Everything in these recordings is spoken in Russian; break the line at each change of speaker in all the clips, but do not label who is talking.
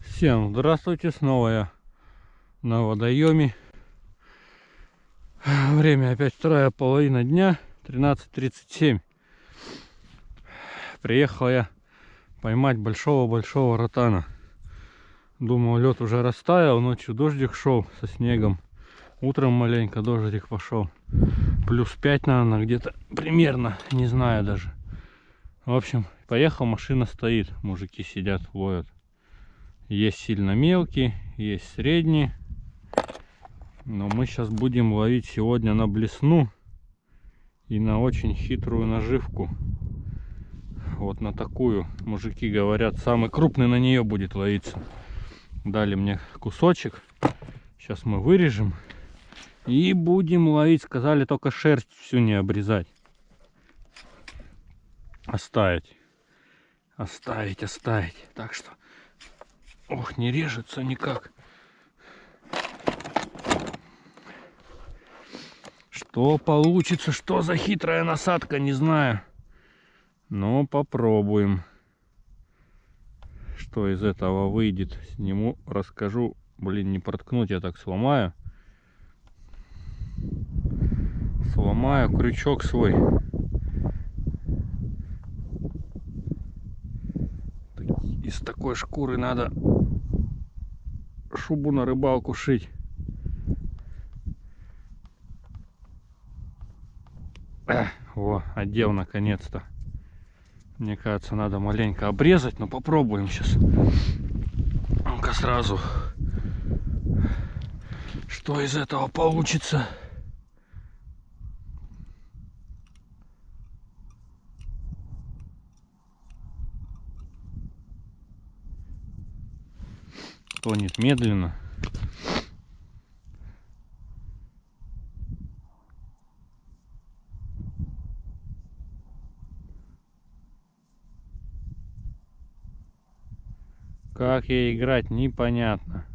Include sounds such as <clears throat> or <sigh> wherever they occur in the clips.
Всем здравствуйте, снова я на водоеме. Время опять вторая половина дня, 13.37. Приехал я поймать большого-большого ротана. Думал, лед уже растаял, ночью дождик шел со снегом. Утром маленько дождик пошел. Плюс 5, наверное, где-то примерно, не знаю даже. В общем, поехал, машина стоит, мужики сидят, ловят. Есть сильно мелкие, есть средние. Но мы сейчас будем ловить сегодня на блесну и на очень хитрую наживку. Вот на такую. Мужики говорят, самый крупный на нее будет ловиться. Дали мне кусочек. Сейчас мы вырежем. И будем ловить. Сказали только шерсть всю не обрезать. Оставить. Оставить, оставить. Так что Ох, не режется никак. Что получится, что за хитрая насадка, не знаю. Но попробуем. Что из этого выйдет, сниму, расскажу. Блин, не проткнуть, я так сломаю. Сломаю крючок свой. Такой шкуры надо шубу на рыбалку шить. Эх, во, одел наконец-то. Мне кажется, надо маленько обрезать, но попробуем сейчас. Ну-ка сразу. Что из этого получится? Тонет медленно. Как ей играть, непонятно.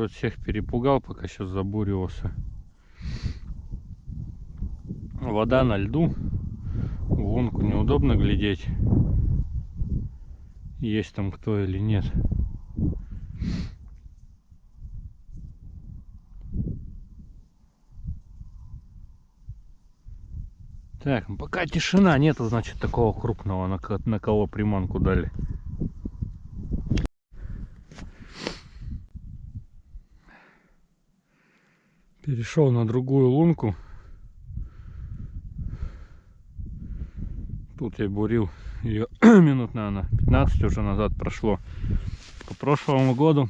Может всех перепугал, пока сейчас забуривался. Вода на льду. В неудобно глядеть. Есть там кто или нет. Так, ну пока тишина нету, значит такого крупного, на кого приманку дали. Перешел на другую лунку. Тут я бурил ее <clears throat> минут, наверное, 15 уже назад прошло. По прошлому году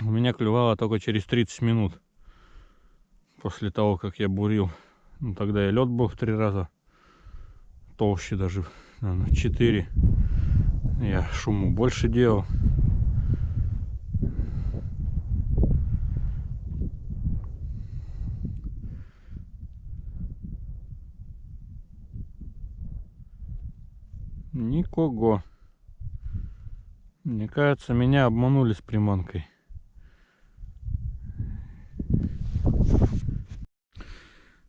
у меня клювало только через 30 минут. После того, как я бурил. Ну, тогда и лед был в три раза толще даже, наверное, 4. Я шуму больше делал. Никого. Мне кажется, меня обманули с приманкой.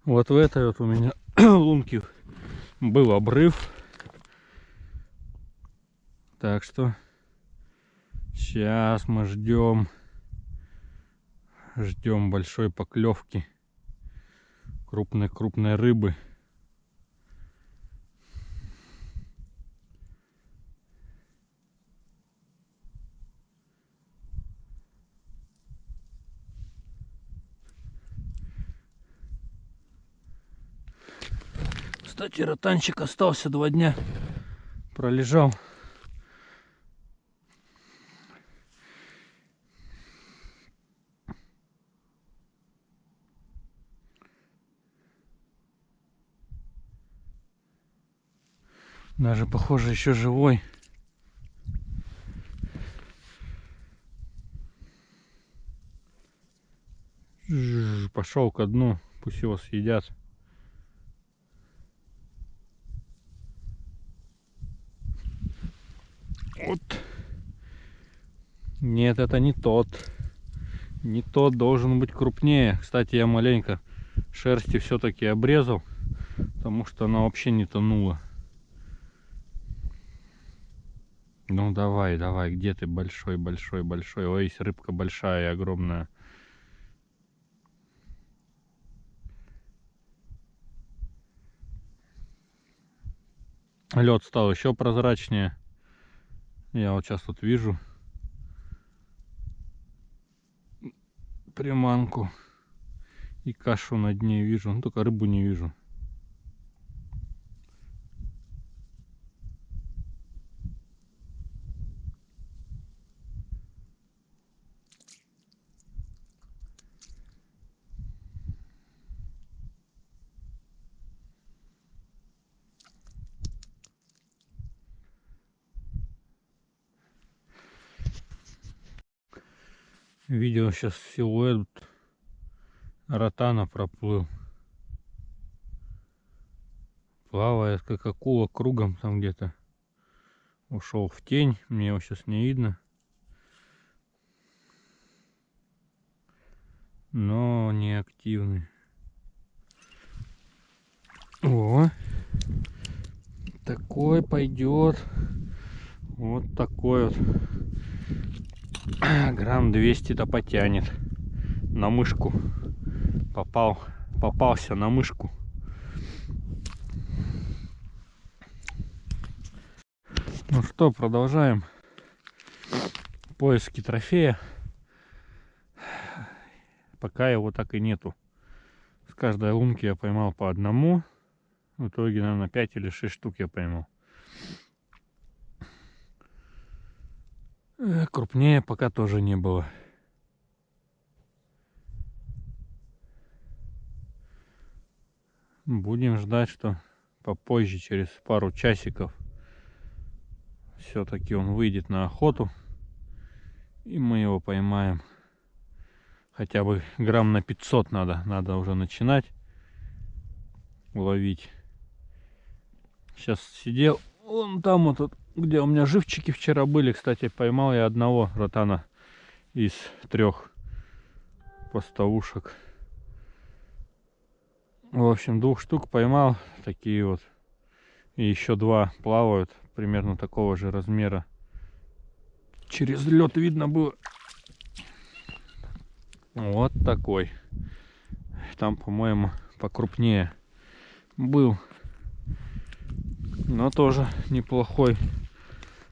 Вот в этой вот у меня <clears throat> лунке был обрыв. Так что сейчас мы ждем ждем большой поклевки крупной-крупной рыбы. Кстати, ротанчик остался два дня. Пролежал. Даже, похоже, еще живой. Пошел ко дну, пусть его съедят. Вот. Нет, это не тот. Не тот должен быть крупнее. Кстати, я маленько шерсти все-таки обрезал, потому что она вообще не тонула. Ну давай, давай, где ты большой, большой, большой? Ой, рыбка большая и огромная. Лед стал еще прозрачнее. Я вот сейчас тут вижу приманку и кашу на дне вижу, ну только рыбу не вижу. Видел сейчас силуэт ротана проплыл. Плавает как акула кругом там где-то. Ушел в тень, мне его сейчас не видно. Но не активный. О, такой пойдет. Вот такой вот. <clears throat> грамм 200-то потянет. На мышку. Попал попался на мышку. Ну что продолжаем поиски трофея. Пока его так и нету. С каждой лунки я поймал по одному. В итоге наверное 5 или 6 штук я поймал крупнее пока тоже не было. Будем ждать, что попозже, через пару часиков, все-таки он выйдет на охоту. И мы его поймаем. Хотя бы грамм на 500 надо. Надо уже начинать ловить. Сейчас сидел. Вон там вот где у меня живчики вчера были, кстати, поймал я одного ротана из трех поставушек. В общем, двух штук поймал, такие вот. И еще два плавают, примерно такого же размера. Через лед видно было. Вот такой. Там, по-моему, покрупнее был. Но тоже неплохой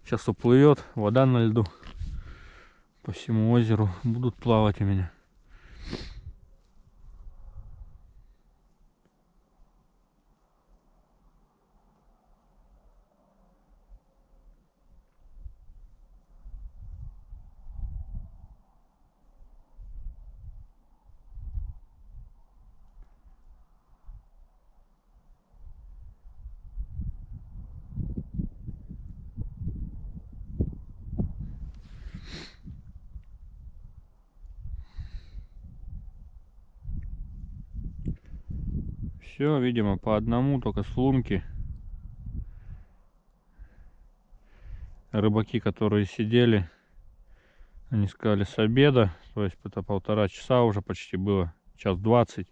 Сейчас уплывет, вода на льду. По всему озеру будут плавать у меня. Все, видимо, по одному, только с лунки. Рыбаки, которые сидели, они сказали с обеда, то есть это полтора часа уже почти было, час двадцать.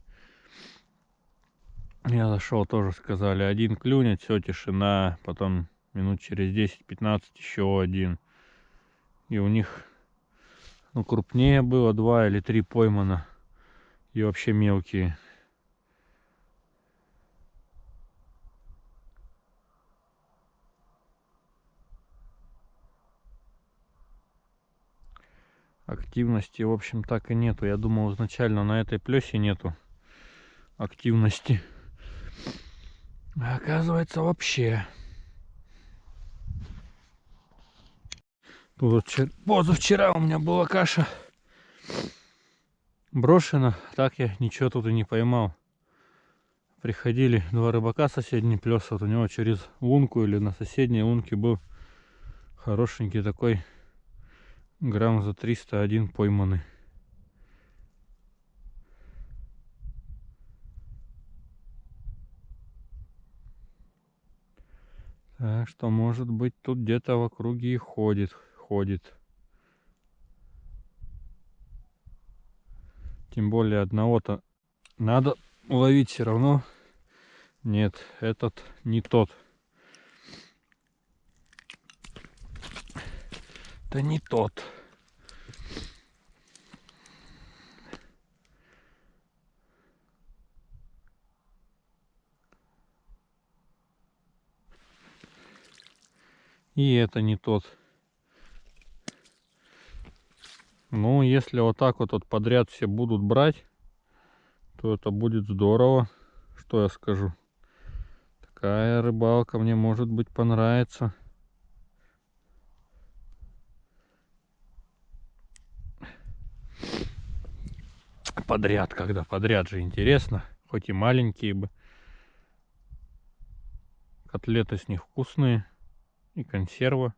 Я зашел, тоже сказали, один клюнет, все, тишина, потом минут через 10-15 еще один. И у них, ну, крупнее было, два или три поймано, и вообще мелкие. Активности в общем так и нету. Я думал изначально на этой плесе нету активности. А оказывается вообще. Тут позавчера у меня была каша брошена. Так я ничего тут и не поймал. Приходили два рыбака соседний плес вот у него через лунку или на соседней лунке был хорошенький такой грамм за 301 пойманы. Так что, может быть, тут где-то в округе и ходит, ходит. Тем более одного-то надо ловить все равно. Нет, этот не тот. Это не тот. И это не тот. Ну, если вот так вот, вот подряд все будут брать, то это будет здорово. Что я скажу? Такая рыбалка мне, может быть, понравится. Подряд, когда подряд же интересно. Хоть и маленькие бы. Котлеты с них вкусные и консерва.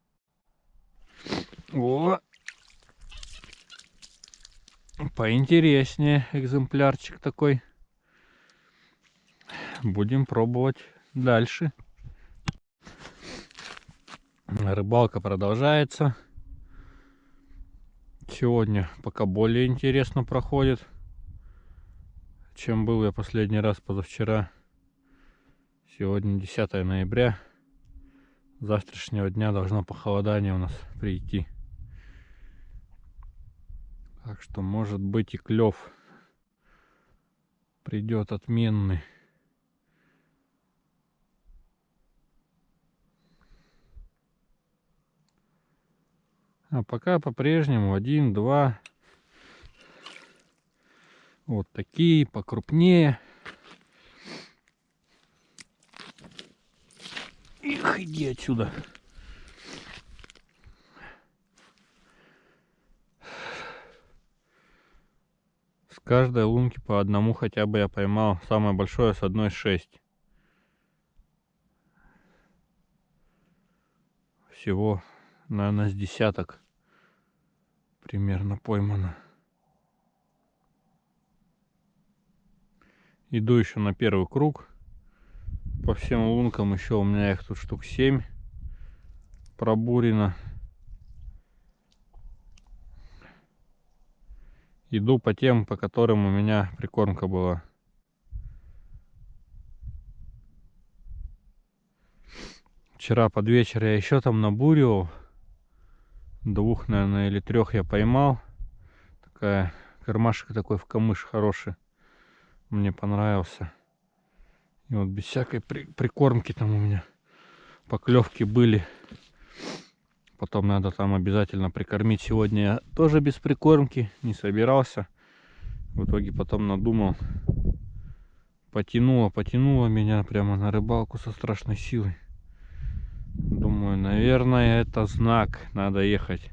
О! Поинтереснее экземплярчик такой. Будем пробовать дальше. Рыбалка продолжается. Сегодня пока более интересно проходит, чем был я последний раз позавчера. Сегодня 10 ноября завтрашнего дня должно похолодание у нас прийти. Так что может быть и клев придет отменный. А пока по-прежнему один, два. Вот такие, покрупнее. Их, иди отсюда. С каждой лунки по одному хотя бы я поймал. Самое большое с одной шесть. Всего, наверное, с десяток примерно поймано. Иду еще на первый круг по всем лункам еще у меня их тут штук 7 пробурено. Иду по тем, по которым у меня прикормка была. Вчера под вечер я еще там набуривал. Двух, наверное, или трех я поймал. Такая кармашек такой в камыш хороший. Мне понравился. И вот без всякой при прикормки там у меня поклевки были. Потом надо там обязательно прикормить. Сегодня я тоже без прикормки не собирался. В итоге потом надумал. Потянуло, потянуло меня прямо на рыбалку со страшной силой. Думаю, наверное, это знак. Надо ехать.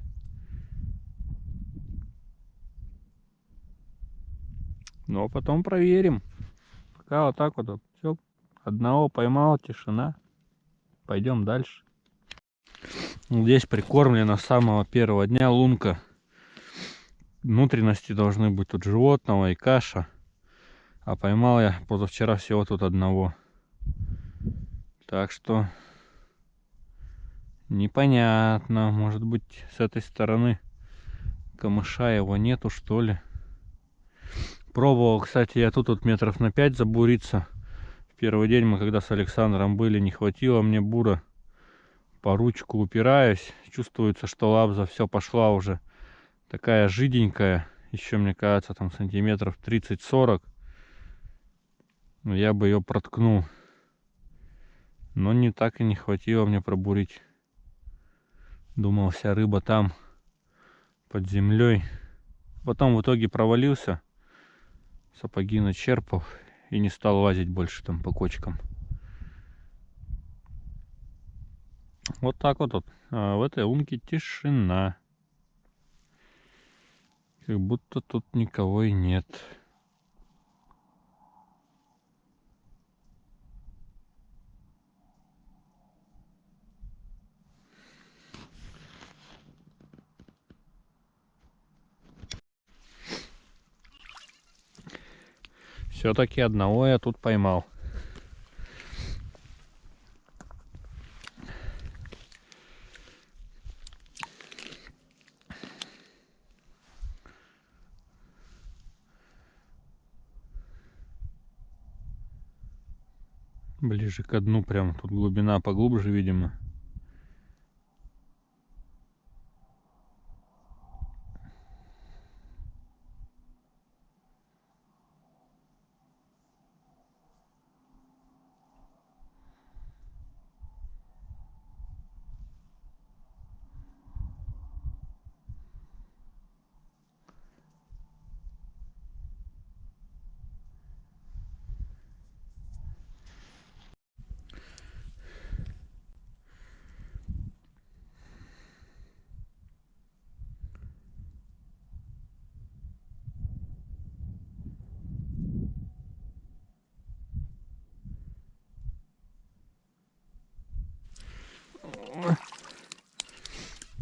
Но потом проверим. Пока вот так вот все Одного поймал, тишина. Пойдем дальше. Здесь прикормлена с самого первого дня лунка. Внутренности должны быть тут животного и каша. А поймал я позавчера всего тут одного. Так что непонятно. Может быть с этой стороны камыша его нету что ли. Пробовал, кстати, я тут вот метров на 5 забуриться первый день мы когда с Александром были, не хватило мне бура. По ручку упираюсь. Чувствуется, что лабза все пошла уже. Такая жиденькая. Еще, мне кажется, там сантиметров 30-40. Но я бы ее проткнул. Но не так и не хватило мне пробурить. Думал, вся рыба там, под землей. Потом в итоге провалился. Сапоги начерпал и не стал лазить больше там по кочкам. Вот так вот. вот. А в этой лунке тишина. Как будто тут никого и нет. Все-таки одного я тут поймал. Ближе к дну прям. Тут глубина поглубже, видимо.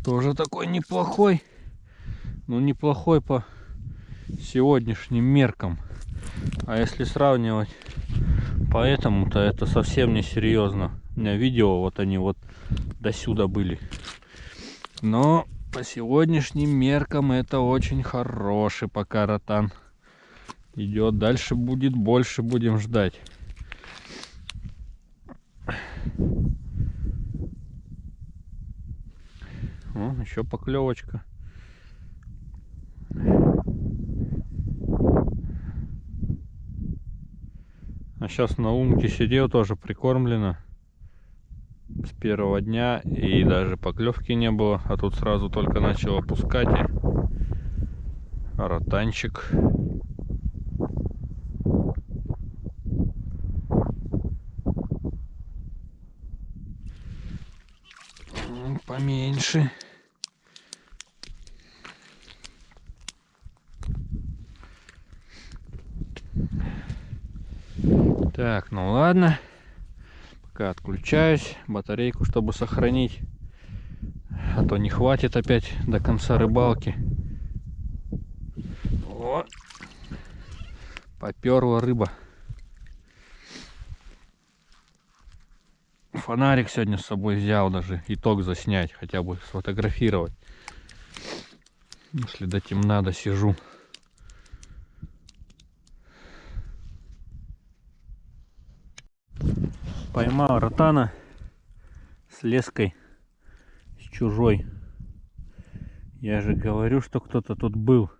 Тоже такой неплохой. Ну, неплохой по сегодняшним меркам. А если сравнивать поэтому, то это совсем не серьезно. У меня видео, вот они вот до сюда были. Но по сегодняшним меркам это очень хороший пока ротан. Идет дальше будет больше будем ждать. О, еще поклевочка. А сейчас на умке сидел тоже прикормлено с первого дня и даже поклевки не было, а тут сразу только начал опускать и ротанчик. Поменьше. Так, ну ладно. Пока отключаюсь. Батарейку, чтобы сохранить. А то не хватит опять до конца рыбалки. О! Поперла рыба. Фонарик сегодня с собой взял даже. Итог заснять. Хотя бы сфотографировать. Если до темна досижу. Поймал ротана с леской с чужой. Я же говорю что кто-то тут был.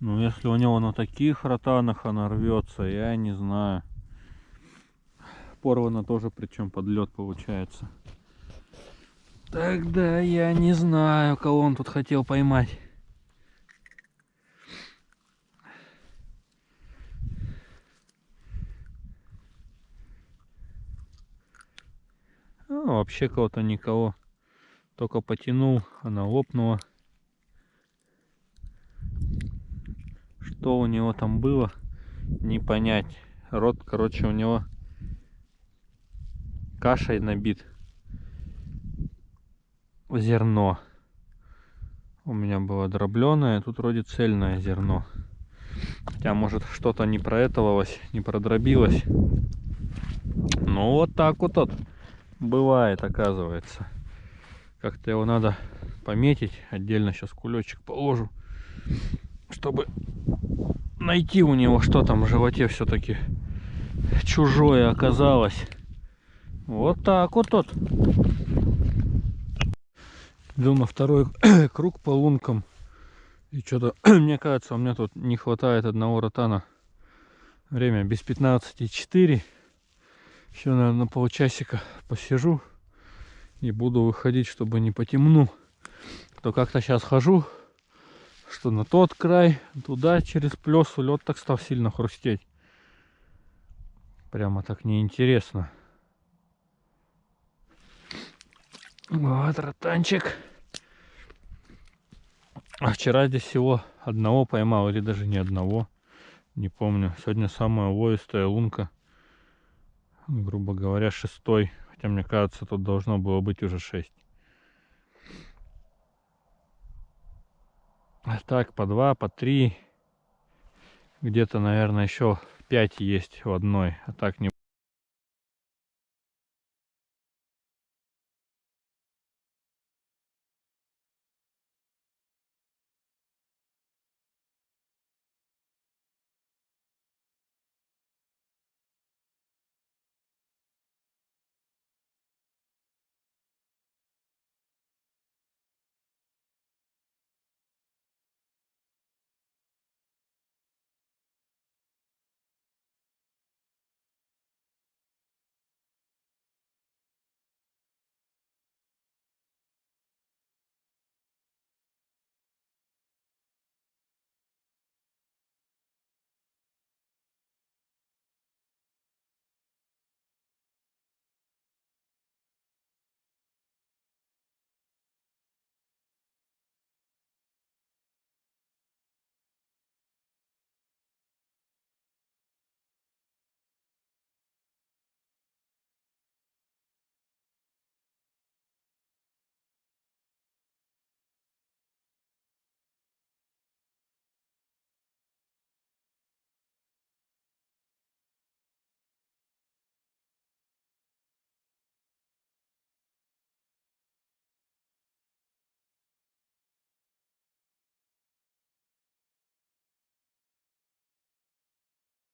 Ну если у него на таких ротанах она рвется я не знаю. Порвано тоже причем под лед получается. Тогда я не знаю кого он тут хотел поймать Ну, вообще кого-то никого. Только потянул, она лопнула. Что у него там было, не понять. Рот, короче, у него кашей набит. Зерно. У меня было дробленое, тут вроде цельное зерно. Хотя, может, что-то не проэтовалось, не продробилось. Ну, вот так вот. вот бывает оказывается. Как-то его надо пометить отдельно сейчас кулечек положу чтобы найти у него что там в животе все-таки чужое оказалось. Вот так вот тот иду на второй <coughs> круг по лункам. И что-то <coughs> мне кажется у меня тут не хватает одного ротана. Время без 15 4 еще, наверное, на полчасика посижу и буду выходить, чтобы не потемну. То как-то сейчас хожу, что на тот край, туда через плесу лед так стал сильно хрустеть. Прямо так неинтересно. Вот, ротанчик. А вчера здесь всего одного поймал, или даже не одного. Не помню. Сегодня самая увоистая лунка грубо говоря, шестой. Хотя, мне кажется, тут должно было быть уже шесть. Так, по два, по три. Где-то, наверное, еще пять есть в одной. А так не